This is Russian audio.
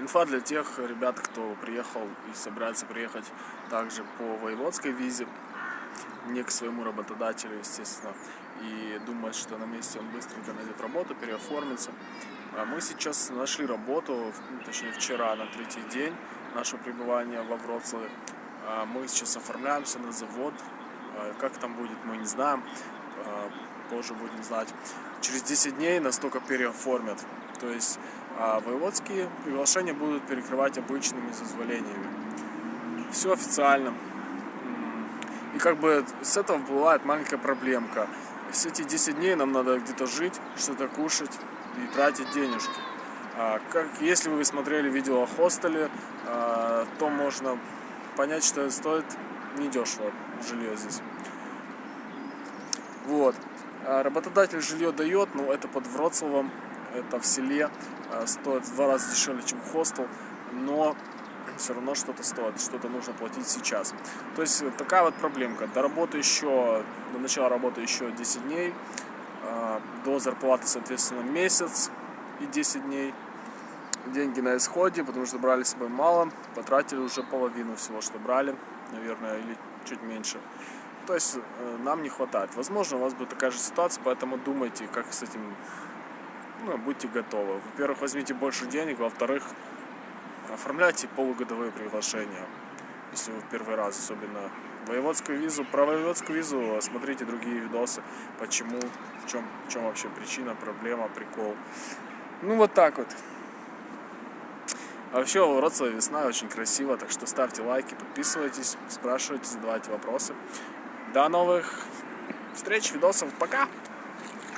Инфа для тех ребят, кто приехал и собирается приехать также по воеводской визе, не к своему работодателю, естественно, и думает, что на месте он быстренько найдет работу, переоформится. А мы сейчас нашли работу, ну, точнее вчера, на третий день нашего пребывания во Вроцлаве. А Мы сейчас оформляемся на завод. А Как там будет, мы не знаем. Позже будем знать. Через 10 дней нас только переоформят. То есть а воеводские приглашения будут перекрывать обычными зазволениями. Все официально. И как бы с этого бывает маленькая проблемка. Все эти 10 дней нам надо где-то жить, что-то кушать и тратить денежки. А как, если вы смотрели видео о хостеле, а, то можно понять, что стоит недешево жилье здесь. Вот. А Работодатель жилье дает, но это под Вроцлавом, это в селе, а, стоит в два раза дешевле, чем хостел, но все равно что-то стоит, что-то нужно платить сейчас. То есть такая вот проблемка. До работы еще, до начала работы еще 10 дней, а, до зарплаты, соответственно, месяц и 10 дней. Деньги на исходе, потому что брали с собой мало, потратили уже половину всего, что брали, наверное, или чуть меньше. То есть э, нам не хватает. Возможно, у вас будет такая же ситуация, поэтому думайте, как с этим, ну, будьте готовы. Во-первых, возьмите больше денег, во-вторых, оформляйте полугодовые приглашения, если вы в первый раз, особенно воеводскую визу. Про воеводскую визу смотрите другие видосы, почему, в чем, в чем вообще причина, проблема, прикол. Ну, вот так вот. А вообще, в Вроцлаве весна очень красиво, так что ставьте лайки, подписывайтесь, спрашивайте, задавайте вопросы. До новых встреч, видосов, пока!